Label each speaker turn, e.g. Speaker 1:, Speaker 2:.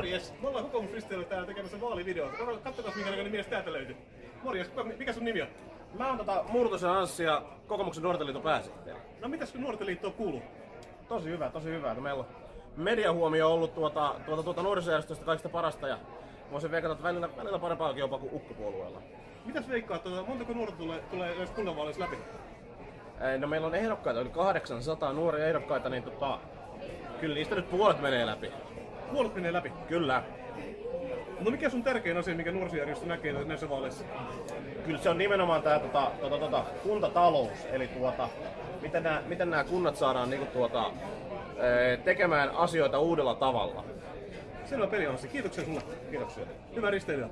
Speaker 1: Morjes, me ollaan kokoomusristeillä täällä tekemässä vaalivideota. Katsotaan minkälainen mies täältä löytyy. Morjes, kuka, mikä sun nimi on?
Speaker 2: Mä oon tota Murtosen Anssi ja kokoomuksen nuorten liiton pääsihteeri.
Speaker 1: No mitäs kun nuorten liittoon kuuluu?
Speaker 2: Tosi hyvä, tosi hyvä. No, meillä on mediahuomio on ollut tuota, tuota, tuota nuorisojärjestöstä kaikista parasta ja voisin veikata, että välillä, välillä parempaakin jopa kuin ukkopuolueella.
Speaker 1: Mitäs veikkaat, tuota, montako nuorta tulee, tulee jos kunnanvaaleissa läpi?
Speaker 2: No meillä on ehdokkaita, yli 800 nuoria ehdokkaita, niin tota, kyllä niistä nyt puolet menee läpi.
Speaker 1: Puolet menee läpi.
Speaker 2: Kyllä.
Speaker 1: No mikä sun tärkein asia, mikä nuorisojärjestö näkee näissä vaaleissa?
Speaker 2: Kyllä se on nimenomaan tämä tota, tota, tota, kuntatalous, eli tuota, miten nämä miten nämä kunnat saadaan niinku tuota, ee, tekemään asioita uudella tavalla.
Speaker 1: Selvä peli on se. Kiitoksia sulle.
Speaker 2: Kiitoksia.
Speaker 1: Hyvää risteilyä.